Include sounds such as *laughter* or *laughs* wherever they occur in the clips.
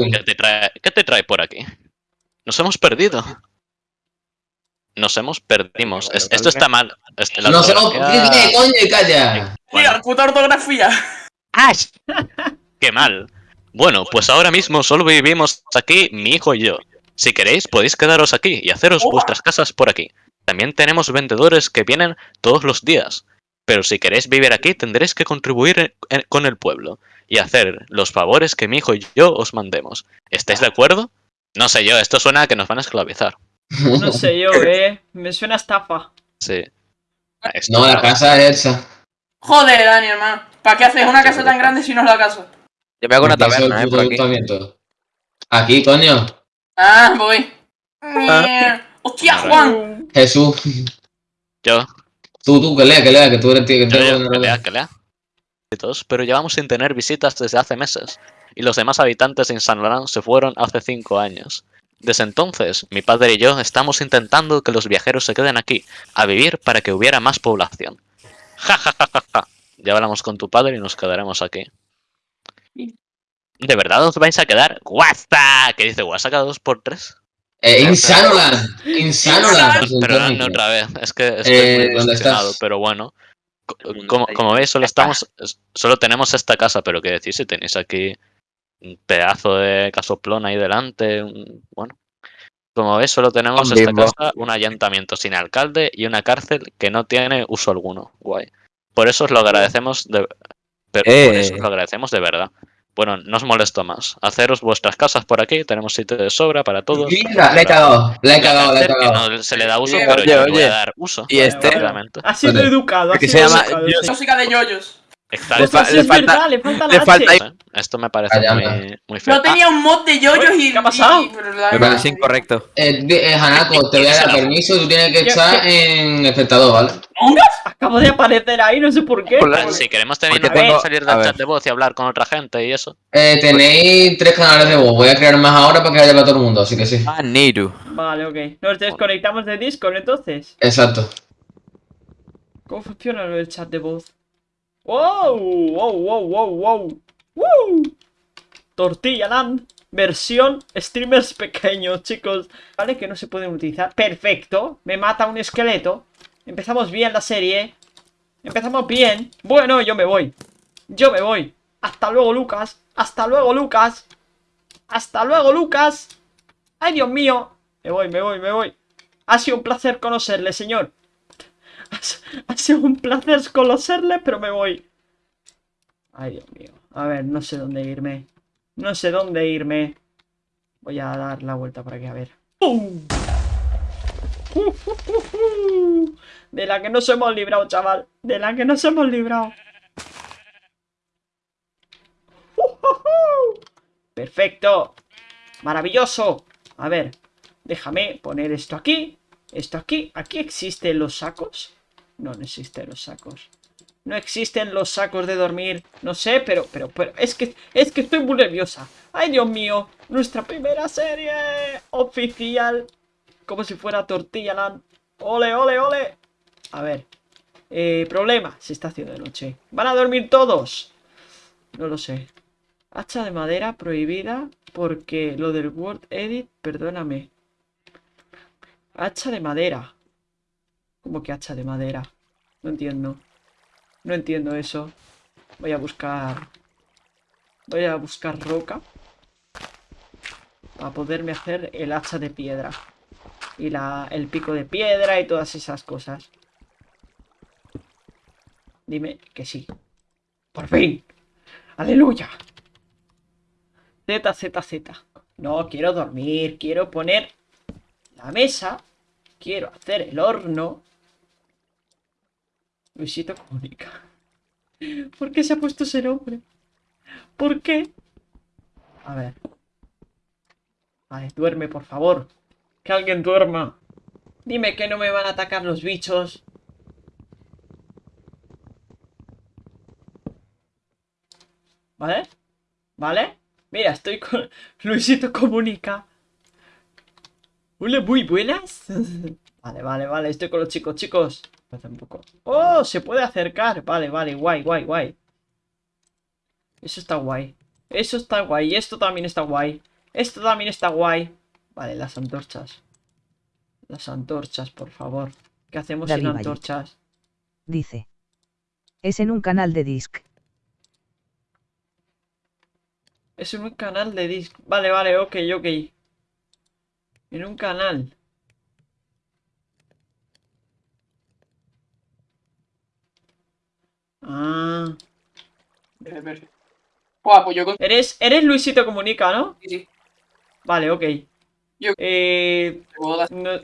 móvil. ¿qué te, trae, ¿qué te trae por aquí? Nos hemos perdido. Nos hemos perdimos. Es- esto está mal. Este, la No se lo... ortografía- ¿Qué coño? Calla. Bueno, Mira, puta ortografía. ¡Qué mal! Bueno, pues ahora mismo solo vivimos aquí mi hijo y yo. Si queréis, podéis quedaros aquí y haceros Oh. vuestras casas por aquí. También tenemos vendedores que vienen todos los días. Pero si queréis vivir aquí, tendréis que contribuir en- en- con el pueblo y hacer los favores que mi hijo y yo os mandemos. ¿Estáis de acuerdo? No sé yo, esto suena a que nos van a esclavizar. No sé yo, eh. Me suena a estafa. Sí. Ah, esto No, la no. casa es esa. Joder, Dani, hermano. ¿Para qué haces una casa tan grande si no es la casa? Yo me hago una taberna, eh, por aquí. Aquí, coño. Ah, voy. Mierda. ¡Hostia, Juan! Jesús. Yo, Tú, tú, que lea, que lea, que tú eres tío, que Yo te leo, que lea, que lea. Y todos, Pero llevamos sin tener visitas desde hace meses, y los demás habitantes de San Laurent se fueron hace cinco años. Desde entonces, mi padre y yo estamos intentando que los viajeros se queden aquí, a vivir para que hubiera más población. *laughs* Ja, ja, ja, ja, ja. Ya hablamos con tu padre y nos quedaremos aquí. ¿De verdad os vais a quedar? ¡Guasta! ¿Qué dice Guasta cada dos por tres? Eh, Insanoland. Insanoland. Pero otra vez, es que estoy Eh, muy ¿dónde estás? pero bueno. Como, veis, solo estamos, es- solo tenemos esta casa, pero qué decir si tenéis aquí un pedazo de casoplón ahí delante, un- bueno. Como veis, solo tenemos Un esta casa, un ayuntamiento sin alcalde y una cárcel que no tiene uso alguno. Guay. Por eso os lo agradecemos de, pero por Eh. eso os lo agradecemos de verdad. Bueno, no os molesto más. Haceros vuestras casas por aquí, tenemos sitio de sobra para todos. Mira, la he cagado, la he cagado, la he cagado. no se le da uso, Oye, pero oye, yo le voy a dar uso. Y este. Ha sido educado, ha Que sido se llama- educado, yo- sí. Música de yoyos. Exacto. Pues fa- sí le es falta- verdad, le falta la le falta H. ahí- ¿eh? Esto me parece muy, muy feo. Yo tenía un mod de yoyos y. ¿Qué ha pasado? y- pero la- Me parece incorrecto. Eh, eh, Hanako, te voy a dar permiso y tú tienes que ¿Qué- estar en espectador, ¿vale? Acabo de aparecer ahí, no sé por qué. Por la- Ah, Si queremos tener que tengo- salir del chat de voz y hablar con otra gente y eso. Eh, tenéis tres canales de voz. Voy a crear más ahora para que haya para todo el mundo, así que sí. Ah, Niru. Vale, ok. Nos desconectamos de Discord entonces. Exacto. ¿Cómo funciona lo del chat de voz? ¡Wow! ¡Wow, wow, wow, wow! ¡Wow! Tortilla Land, versión streamers *laughs* pequeños, chicos. Vale, que no se pueden utilizar. ¡Perfecto! Me mata un esqueleto. Empezamos bien la serie. Empezamos bien. Bueno, yo me voy. Yo me voy. Hasta luego, Lucas. Hasta luego, Lucas. Hasta luego, Lucas. ¡Ay, Dios mío! Me voy, me voy, me voy. Ha sido un placer conocerle, señor. Ha sido un placer conocerle, pero me voy. Ay, Dios mío. A ver, no sé dónde irme. No sé dónde irme. Voy a dar la vuelta por aquí, a ver. *laughs* De la que nos hemos librado, chaval. De la que nos hemos librado. *laughs* Perfecto. Maravilloso. A ver, déjame poner esto aquí. Esto aquí. ¿Aquí existen los sacos? No, existen los sacos. No existen los sacos de dormir. No sé, pero, pero, pero, es que, es que estoy muy nerviosa. Ay, Dios mío. Nuestra primera serie oficial. Como si fuera Tortilla Land. Ole, ole, ole. A ver. Eh, problema. Se está haciendo de noche. ¿Van a dormir todos? No lo sé. Hacha de madera prohibida porque lo del Word Edit, perdóname. Hacha de madera. ¿Cómo que hacha de madera? No entiendo. No entiendo eso. Voy a buscar... Voy a buscar roca. Para poderme hacer el hacha de piedra. Y la, el pico de piedra y todas esas cosas. Dime que sí. ¡Por fin! ¡Aleluya! Z, Z, Z. No, quiero dormir. Quiero poner la mesa. Quiero hacer el horno. Luisito comunica. ¿Por qué se ha puesto ese nombre? ¿Por qué? A ver. Vale, duerme, por favor. Que alguien duerma. Dime que no me van a atacar los bichos. ¿Vale? ¿Vale? Mira, estoy con... *laughs* Luisito comunica. Hola, muy buenas. *laughs* Vale, vale, vale, estoy con los chicos, chicos. Un poco. ¡Oh! Se puede acercar. Vale, vale, guay, guay, guay. Eso está guay. Eso está guay. Esto también está guay. Esto también está guay. Vale, las antorchas. Las antorchas, por favor. ¿Qué hacemos sin David Valle. antorchas? Dice. Es en un canal de disc. Es en un canal de disc. Vale, vale, ok, ok. En un canal. Ah. Buah, pues yo con... Eres, eres Luisito Comunica, ¿no? sí, sí, Vale, ok. Yo- Eh, no-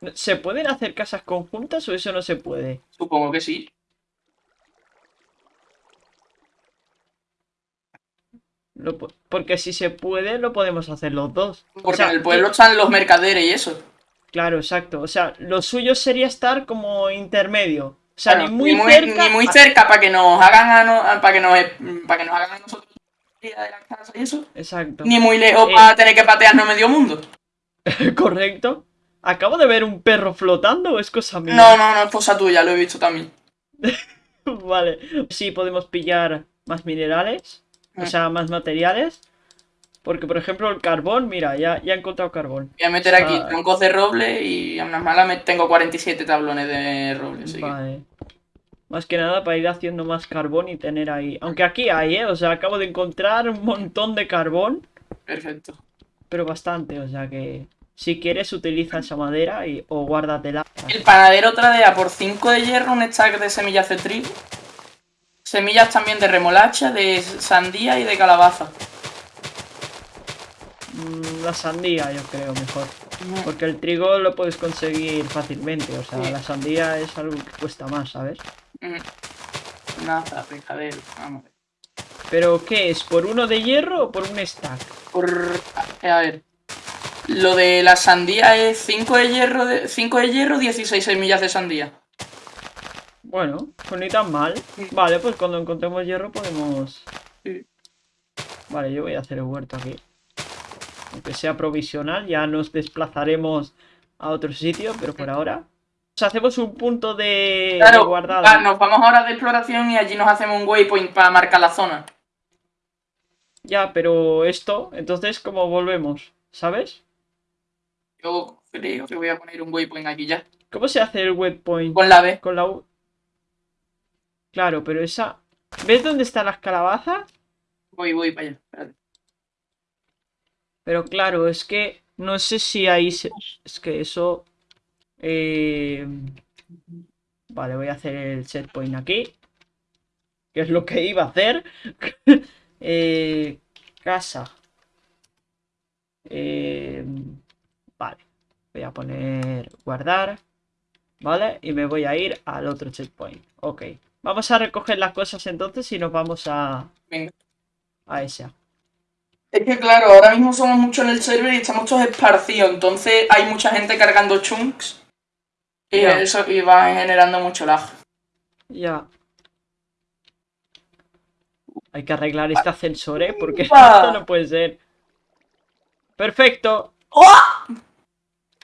no- ¿Se pueden hacer casas conjuntas o eso no se puede? Supongo que sí. Lo porque si se puede, lo podemos hacer los dos. O Porque sea, en el pueblo están los mercaderes y eso. Claro, exacto. O sea, lo suyo sería estar como intermedio. O sea, ni muy ni cerca. ni muy cerca para que nos hagan a no- para que nos para que nos hagan a nosotros de la casa y eso. Exacto. Ni muy lejos Eh. para tener que patearnos medio mundo. *laughs* Correcto. Acabo de ver un perro flotando o es cosa mía. No, no, no es cosa tuya, lo he visto también. *laughs* Vale. Sí, podemos pillar más minerales. O sea, más materiales. Porque, por ejemplo, el carbón, mira, ya, ya he encontrado carbón. Voy a meter aquí troncos de roble y a unas malas me tengo 47 tablones de roble. Vale. Más que nada para ir haciendo más carbón y tener ahí. Aunque aquí hay, ¿eh? O sea, acabo de encontrar un montón de carbón. Perfecto. Pero bastante, o sea que. Si quieres, utiliza esa madera y, o guárdatela. El panadero tradea por 5 de hierro un stack de semillas de trigo. Semillas también de remolacha, de sandía y de calabaza. Mm, la sandía, yo creo, mejor. Porque el trigo lo puedes conseguir fácilmente. O sea, Sí. la sandía es algo que cuesta más, ¿sabes? Mm. Nada, pescadero. Vamos. a ver. Pero, ¿qué es? ¿Por uno de hierro o por un stack? Por... A ver. Lo de la sandía es 5 de hierro, de... 5 de hierro, 16 semillas de sandía. Bueno, pues ni tan mal. Vale, pues cuando encontremos hierro podemos... Sí. Vale, yo voy a hacer el huerto aquí. Aunque sea provisional, ya nos desplazaremos a otro sitio, pero por ahora... Nos hacemos un punto de, de Claro, guardado. nos vamos ahora de exploración y allí nos hacemos un waypoint para marcar la zona. Ya, pero esto, entonces, ¿cómo volvemos? ¿Sabes? Yo creo que voy a poner un waypoint aquí ya. ¿Cómo se hace el waypoint? Con la B. Con la U. Claro, pero esa. ¿Ves dónde están las calabazas? Voy, voy para allá. espérate. Pero claro, es que no sé si ahí se... Es que eso... eh, Vale, voy a hacer el set point aquí. Que es lo que iba a hacer. *laughs* Eh, Casa. Eh, Vale. Voy a poner guardar. Vale, y me voy a ir al otro checkpoint. Ok. Vamos a recoger las cosas entonces y nos vamos a... Venga. A esa. Es que claro, ahora mismo somos muchos en el server y estamos todos esparcidos, entonces hay mucha gente cargando chunks y Ya. eso va generando mucho lag. Ya. Hay que arreglar este ascensor, ¿eh? Porque esto no puede ser. Perfecto. ¡Oh!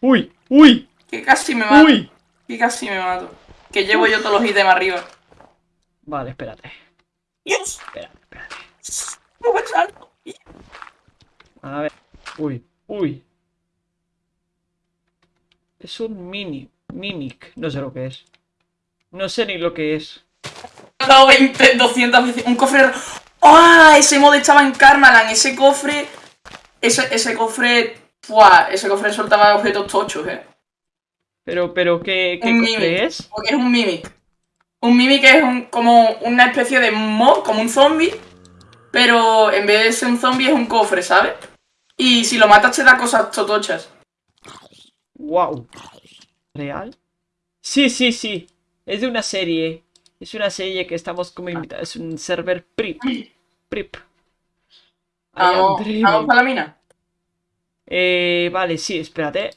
Uy, uy, Que casi me mato, uy. que casi me mato. Que llevo yo todos los ítems arriba. Vale, espérate. Dios, Espérate, espérate. no me salto. A ver. Uy, uy. Es un mini. Mimic. No sé lo que es. No sé ni lo que es. He dado 20, 200 veces. Un cofre. ¡Ah! Ese mod estaba en Karmaland. Ese cofre. Ese, ese cofre. ¡Buah! Ese cofre soltaba objetos tochos, eh. Pero, pero, ¿qué, qué Un cofre mimic. es? Porque es un mimic. Un mimic es un, como una especie de mod, como un zombie. Pero en vez de ser un zombie es un cofre, ¿sabes? Y si lo matas te da cosas totochas. Wow. ¿Real? Sí, sí, sí. Es de una serie. Es una serie que estamos como invitados. Es un server PRIP. PRIP. Vamos, vamos para la mina. Eh, vale, sí, espérate.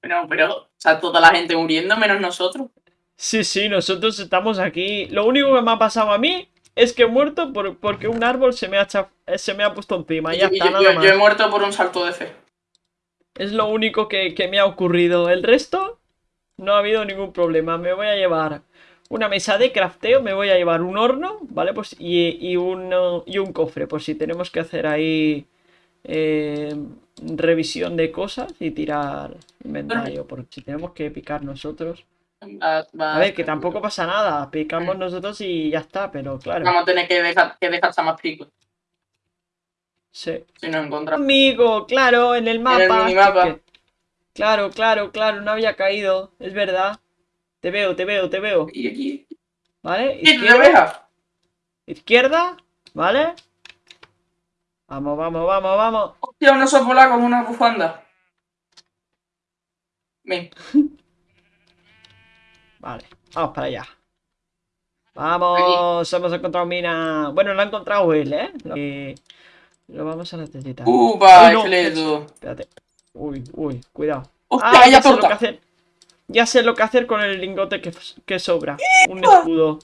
Pero, pero, o sea, toda la gente muriendo menos nosotros. Sí, sí, nosotros estamos aquí. Lo único que me ha pasado a mí es que he muerto por- porque un árbol se me ha, se me ha puesto encima. Ya Yo- está, yo, nada más. yo he muerto por un salto de fe. Es lo único que, que me ha ocurrido. El resto, no ha habido ningún problema. Me voy a llevar una mesa de crafteo, me voy a llevar un horno, ¿vale? Pues y, y, un, y un cofre, por si tenemos que hacer ahí eh, revisión de cosas y tirar inventario, por si tenemos que picar nosotros. Va- A ver, que tampoco pasa nada, picamos nosotros y ya está, pero claro. Vamos a tener que dejar, que dejar más picos Sí. si nos encontramos. Amigo, claro, en el mapa. minimapa. chique. Claro, claro, claro, no había caído, es verdad. Te veo, te veo, te veo. Y aquí. ¿Vale? ¿Qué te Izquierda, izquierda, ¿vale? Vamos, vamos, vamos, vamos. Hostia, un oso polar con una bufanda. Ven. *laughs* Vale, vamos para allá. Vamos, hemos encontrado mina. Bueno, lo ha encontrado él, ¿eh? Lo, que- lo vamos a necesitar. ¡Upa, Ay, no. esqueleto! Espérate. Uy, uy, cuidado. ¡Hostia, Ah, ya sé lo que hacer. Ya sé lo que hacer con el lingote que, que sobra. Un escudo.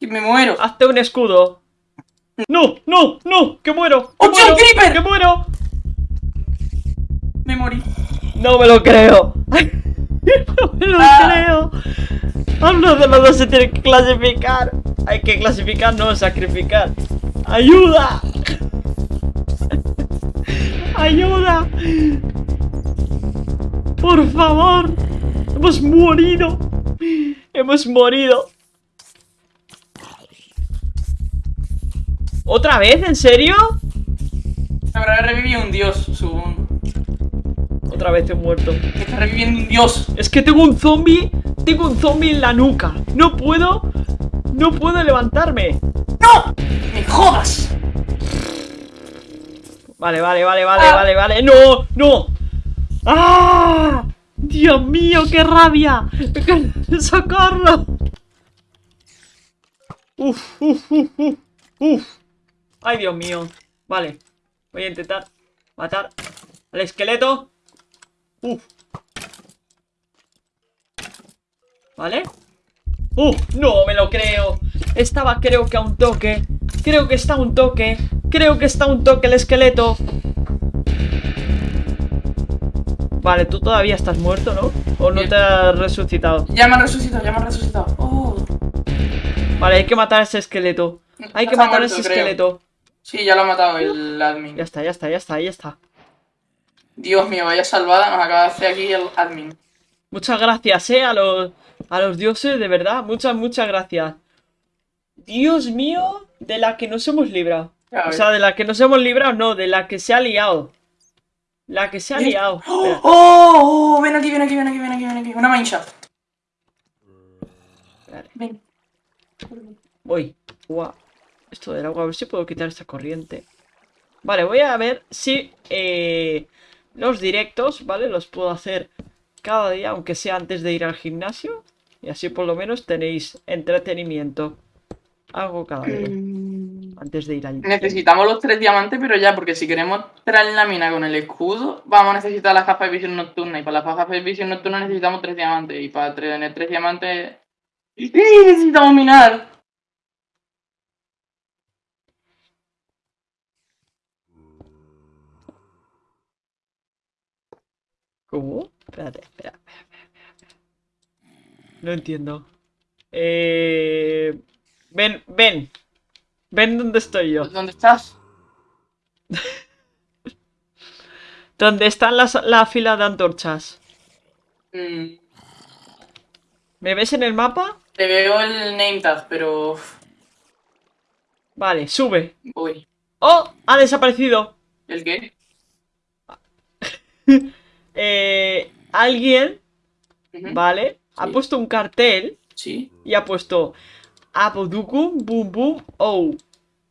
¡Que me muero! Hazte un escudo. ¡No! ¡No! ¡No! ¡Que muero! ¡Que ¡Hostia, muero! un creeper! ¡Que muero! Me morí. ¡No me lo creo! *laughs* ¡No me lo Ah. creo! Uno de los dos se tiene que clasificar. Hay que clasificar, no sacrificar. ¡Ayuda! ¡Ayuda! ¡Por favor! ¡Hemos morido! ¡Hemos morido! ¿Otra vez? ¿En serio? Habrá revivido un dios, supongo. Otra vez he muerto. Está reviviendo un dios. Es que tengo un zombie. Tengo un zombie en la nuca. No puedo. No puedo levantarme. ¡No! ¡Me jodas! Vale, vale, vale, vale, Ah. vale, vale. ¡No! ¡No! ¡Ah! ¡Dios mío, qué rabia! ¡Socorro! Uf, uf, uf, uf, uf. Ay, Dios mío. Vale. Voy a intentar matar al esqueleto. Uf. ¿Vale? ¡Uf! No me lo creo. Estaba creo que a un toque. Creo que está un toque. Creo que está un toque el esqueleto. Vale, tú todavía estás muerto, ¿no? ¿O no Bien. te has resucitado? Ya me han resucitado, ya me han resucitado. ¡Oh! Vale, hay que matar a ese esqueleto. Hay que matar a ese creo. esqueleto. Sí, ya lo ha matado el admin. Ya está, ya está, ya está, ya está. Dios mío, vaya salvada nos acaba de hacer aquí el admin. Muchas gracias, eh, a los, a los dioses, de verdad. Muchas, muchas gracias. Dios mío, de la que nos hemos librado. O sea, de la que nos hemos librado, no, de la que se ha liado. La que se ha liado. ¡Oh! Espera, ¡Oh! Ven aquí, ven aquí, ven aquí, ven aquí, ven aquí. Una mineshaft. Vale. Ven. voy. Guau. Esto del agua, a ver si puedo quitar esta corriente. Vale, voy a ver si eh, los directos, ¿vale? Los puedo hacer cada día, aunque sea antes de ir al gimnasio. Y así por lo menos tenéis entretenimiento. Algo cada día. Antes de ir al Necesitamos los tres diamantes, pero ya, porque si queremos traer la mina con el escudo, vamos a necesitar las gafas de visión nocturna. Y para las gafas de visión nocturna necesitamos tres diamantes. Y para tener tres diamantes. ¡Sí! Necesitamos minar. ¿Cómo? Espérate, espera, espera, espera, espera, espera. No entiendo. Eh... Ven, ven. Ven donde estoy yo. ¿Dónde estás? *laughs* ¿Dónde están las, la fila de antorchas? Mm, ¿Me ves en el mapa? te veo el name tag, pero. Vale, sube. Voy. ¡Oh! Ha desaparecido. ¿El qué? *laughs* Eh, alguien. ¿vale? Ha puesto un cartel Sí. y ha puesto Abodukum, boom, boom, oh.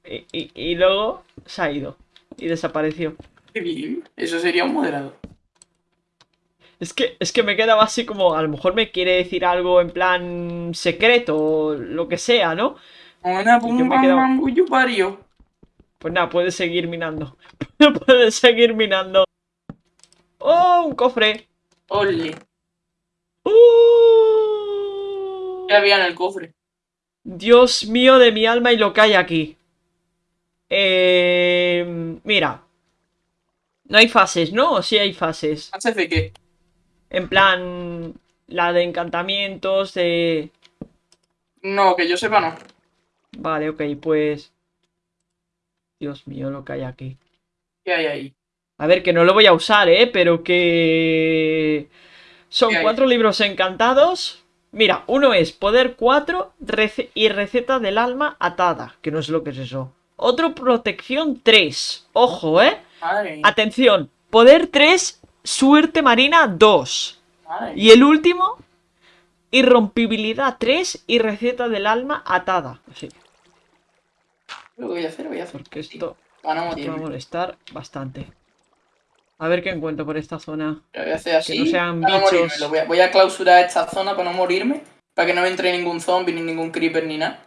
Y, y- y luego se ha ido. Y desapareció. Qué bien. Eso sería un moderado. Es que, es que me quedaba así como, a lo mejor me quiere decir algo en plan secreto o lo que sea, ¿no? Pum me pario. Pues nada, puedes seguir minando. *laughs* puedes seguir minando. ¡Oh! Un cofre. Ole. ¡Uh! ¿Qué había en el cofre? Dios mío de mi alma y lo que hay aquí. Eh, mira. No hay fases, ¿no? ¿O sí hay fases? ¿Haces de qué? En plan, la de encantamientos, de... No, que yo sepa no. Vale, ok, pues... Dios mío, lo que hay aquí. ¿Qué hay ahí? A ver, que no lo voy a usar, ¿eh? Pero que... Son cuatro libros encantados. Mira, uno es Poder 4 rece- y Receta del Alma Atada, que no sé lo que es eso. Otro Protección 3. Ojo, ¿eh? Atención, Poder 3, Suerte Marina 2. Madre mía. Y el último, Irrompibilidad 3 y Receta del Alma Atada. Sí, Lo voy a hacer, voy a hacer. porque esto no esto va a molestar bastante. A ver qué encuentro por esta zona. Lo voy a hacer así. no sean para bichos. Voy, a, voy a clausurar esta zona para no morirme. Para que no me entre ningún zombie, ni ningún creeper, ni nada.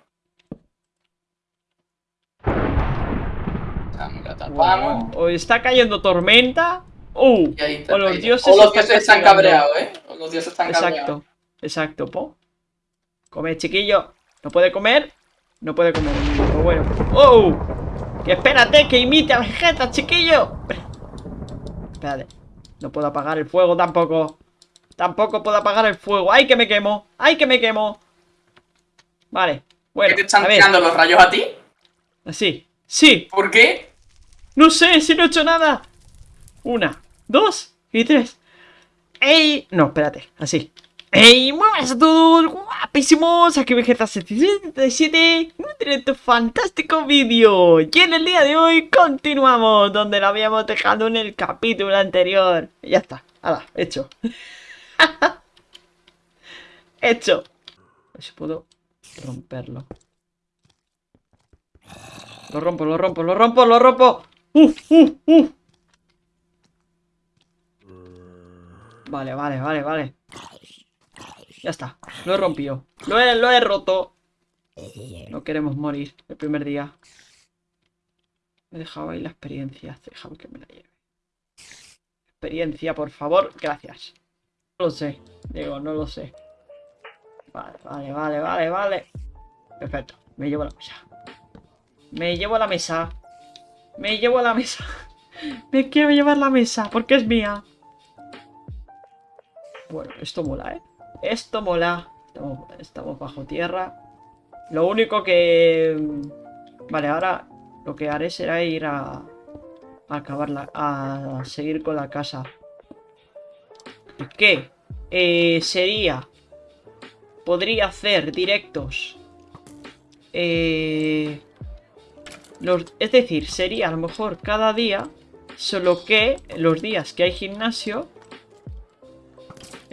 Ah, la tapamos. O está cayendo tormenta. ¡Uh! Está. O los dioses o los están dioses están cabreados, ¿eh? O los dioses están cabreados. Exacto. Exacto, po. Come, chiquillo. ¿No puede comer? No puede comer. Pues bueno. ¡Oh! Que espérate, que imite a Vegeta, chiquillo. Espérate. No puedo apagar el fuego tampoco. Tampoco puedo apagar el fuego. ¡Ay, que me quemo! ¡Ay, que me quemo! Vale. Bueno, ¿Qué te están tirando los rayos a ti? Así. ¡Sí! ¿Por qué? No sé, si no he hecho nada. Una, dos y tres. ¡Ey! No, espérate, así. ¡Ey! ¡Muevas a todos! ¡Guapísimos! Aquí Vegeta 77 un directo fantástico vídeo. Y en el día de hoy continuamos donde lo habíamos dejado en el capítulo anterior. Ya está. ¡Hala! Hecho. *laughs* hecho. A ver si puedo romperlo. Lo rompo, lo rompo, lo rompo, lo rompo. ¡Uf, uf, uf! Vale, vale, vale, vale. Ya está, lo he rompido. Lo he, lo he roto. No queremos morir el primer día. Me he dejado ahí la experiencia. Déjame que me la lleve. Experiencia, por favor. Gracias. No lo sé. Digo, no lo sé. Vale, vale, vale, vale, vale. Perfecto. Me llevo la mesa. Me llevo la mesa. Me llevo la mesa. *laughs* Me quiero llevar la mesa porque es mía. Bueno, esto mola, ¿eh? Esto mola. Estamos, bajo tierra. Lo único que... Vale, ahora lo que haré será ir a... A acabarla... A seguir con la casa. ¿Qué? Eh, sería... Podría hacer directos. Eh... Los, es decir, sería a lo mejor cada día, solo que los días que hay gimnasio,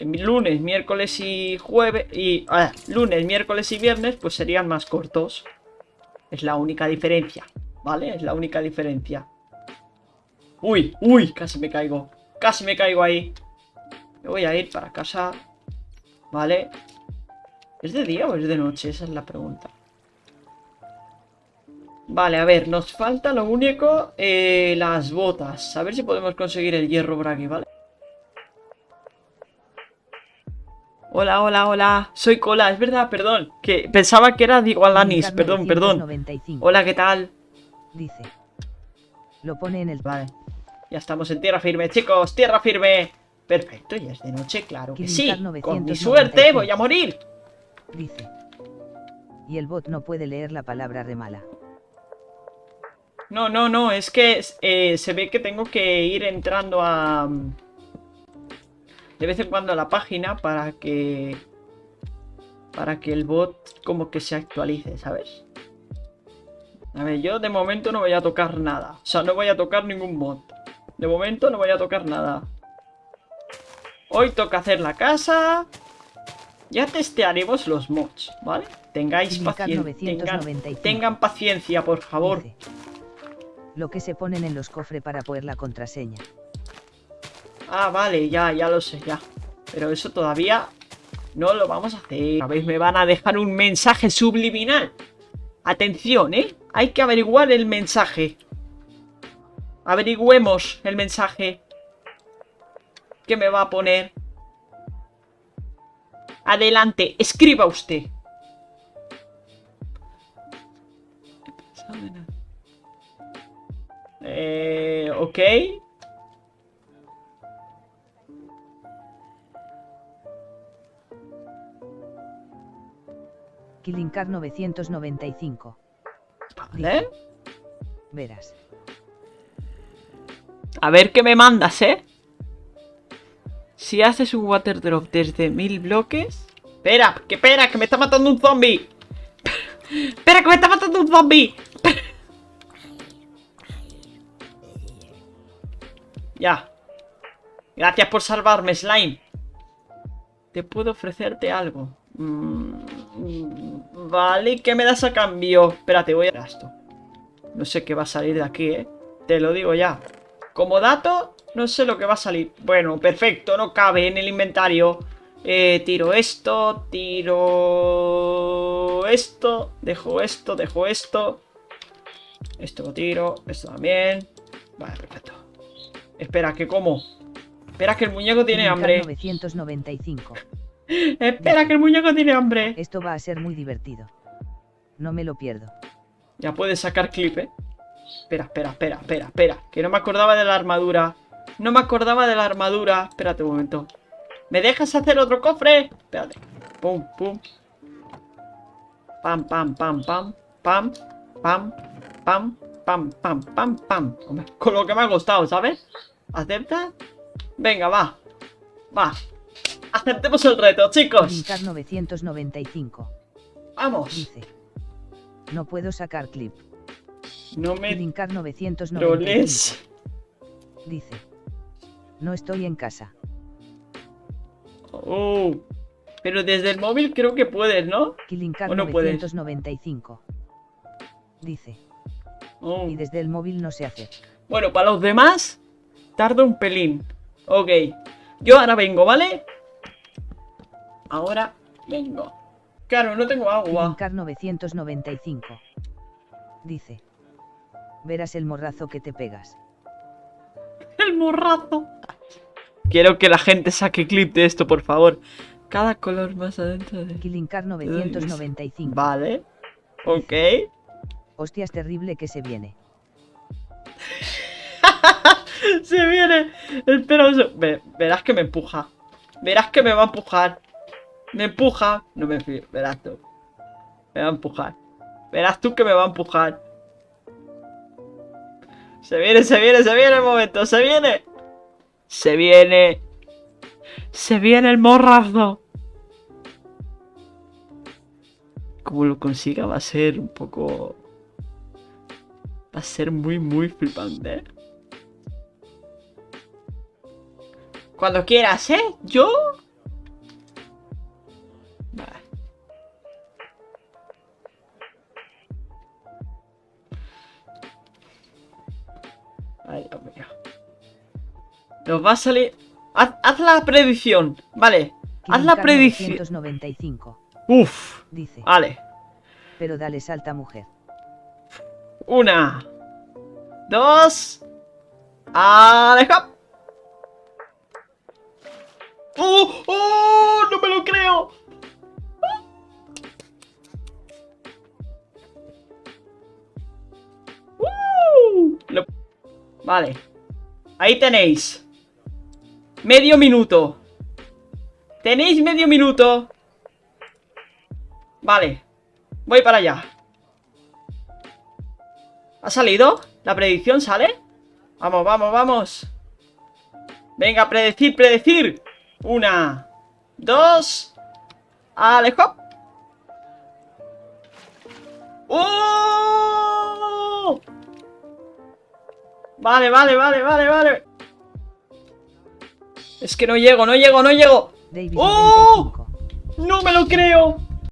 lunes, miércoles y jueves, y ah, lunes, miércoles y viernes, pues serían más cortos. Es la única diferencia, ¿vale? Es la única diferencia. Uy, uy, casi me caigo, casi me caigo ahí. Me voy a ir para casa, ¿vale? ¿Es de día o es de noche? Esa es la pregunta. Vale, a ver, nos falta lo único, eh, las botas. A ver si podemos conseguir el hierro por ¿vale? Hola, hola, hola. Soy Cola, es verdad, perdón. Que pensaba que era Diego Alanis, perdón, perdón. 995, Hola, ¿qué tal? Dice. Lo pone en el... Vale. Ya estamos en tierra firme, chicos, tierra firme. Perfecto, ya es de noche, claro que sí. Con mi 995. suerte voy a morir. Dice. Y el bot no puede leer la palabra remala. No, no, no, es que eh, se ve que tengo que ir entrando a... De vez en cuando a la página para que... Para que el bot como que se actualice, ¿sabes? A ver, yo de momento no voy a tocar nada. O sea, no voy a tocar ningún mod. De momento no voy a tocar nada. Hoy toca hacer la casa. Ya testearemos los mods, ¿vale? Tengáis paciencia. Tengan, 995. tengan paciencia, por favor. Lo que se ponen en los cofres para poner la contraseña. Ah, vale, ya, ya lo sé, ya. Pero eso todavía no lo vamos a hacer. ¿Sabéis? Me van a dejar un mensaje subliminal. Atención, ¿eh? Hay que averiguar el mensaje. Averigüemos el mensaje. ¿Qué me va a poner? Adelante, escriba usted. Eh, ok. Kilinkar 995. Vale. Verás. A ver qué me mandas, ¿eh? Si haces un water drop desde mil bloques... Espera, que espera, que me está matando un zombie. espera, que me está matando un zombie. ya. Gracias por salvarme, Slime. Te puedo ofrecerte algo. Mm, vale, ¿qué me das a cambio? Espérate, voy a... Esto. No sé qué va a salir de aquí, ¿eh? Te lo digo ya. Como dato, no sé lo que va a salir. Bueno, perfecto, no cabe en el inventario. Eh, tiro esto, tiro esto, dejo esto, dejo esto. Esto lo tiro, esto también. Vale, perfecto. Espera, que como. Espera, que el muñeco tiene hambre. 995. Espera, que el muñeco tiene hambre. Esto va a ser muy divertido. No me lo pierdo. Ya puedes sacar clip, ¿eh? Espera, espera, espera, espera, espera. Que no me acordaba de la armadura. No me acordaba de la armadura. Espérate un momento. ¿Me dejas hacer otro cofre? Espérate. Pum, pum. Pam, pam, pam, pam. Pam, pam, pam, pam, pam, pam, pam. Con lo que me ha costado, ¿sabes? ¿Acepta? Venga, va. Va. Aceptemos el reto, chicos. Kilinkar 995. Vamos. Dice. No puedo sacar clip. No me Kilinkar 995. troles. Dice. No estoy en casa. Oh. Pero desde el móvil creo que puedes, ¿no? Kilinkar ¿O no puedes? 995. Dice. Oh. Y desde el móvil no se hace. Bueno, para los demás, tarda un pelín. Ok. Yo ahora vengo, ¿vale? Ahora vengo. Claro, no tengo agua. Kilinkar 995. Dice. Verás el morrazo que te pegas. *laughs* El morrazo. Quiero que la gente saque clip de esto, por favor. Cada color más adentro de... Kilinkar 995. Vale. Ok. Hostias terrible que se viene. *laughs* Se viene el verás que me empuja. Verás que me va a empujar. Me empuja. No me fío. Verás tú. Me va a empujar. Verás tú que me va a empujar. Se viene, se viene, se viene el momento. Se viene. Se viene. Se viene el morrazo. Como lo consiga va a ser un poco... Va a ser muy, muy flipante. Cuando quieras, ¿eh? ¿Yo? Nos va a salir... Haz, haz la predicción, vale. Haz la predicción. 995. Uf, Dice. vale. Pero dale salta mujer. Una. Dos. ¡Aleja! ¡Oh! ¡Oh! ¡No me lo creo! ¡Uh! Lo- Vale. Ahí tenéis. Medio minuto. Tenéis medio minuto. Vale. Voy para allá. ¿Ha salido? ¿La predicción sale? Vamos, vamos, vamos. Venga, predecir, predecir. Una, dos. Alejo. ¡Oh! Vale, vale, vale, vale, vale. Es que no llego, no llego, no llego. David ¡Oh! 95. No me lo creo.